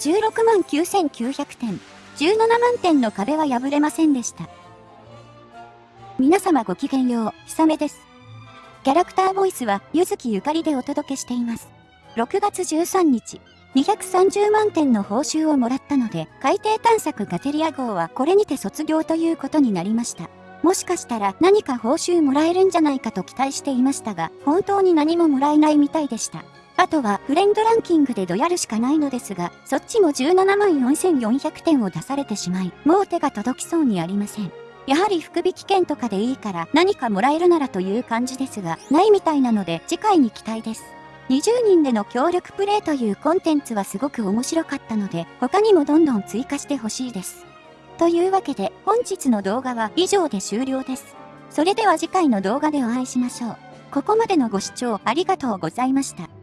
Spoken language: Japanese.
16万9900点、17万点の壁は破れませんでした。皆様ごきげんよう、ひさめです。キャラクターボイスは、ゆずきゆかりでお届けしています。6月13日、230万点の報酬をもらったので、海底探索ガテリア号はこれにて卒業ということになりました。もしかしたら何か報酬もらえるんじゃないかと期待していましたが、本当に何ももらえないみたいでした。あとはフレンドランキングでドヤるしかないのですが、そっちも17万4400点を出されてしまい、もう手が届きそうにありません。やはり福引券とかでいいから何かもらえるならという感じですが、ないみたいなので次回に期待です。20人での協力プレイというコンテンツはすごく面白かったので、他にもどんどん追加してほしいです。というわけで、本日の動画は以上で終了です。それでは次回の動画でお会いしましょう。ここまでのご視聴ありがとうございました。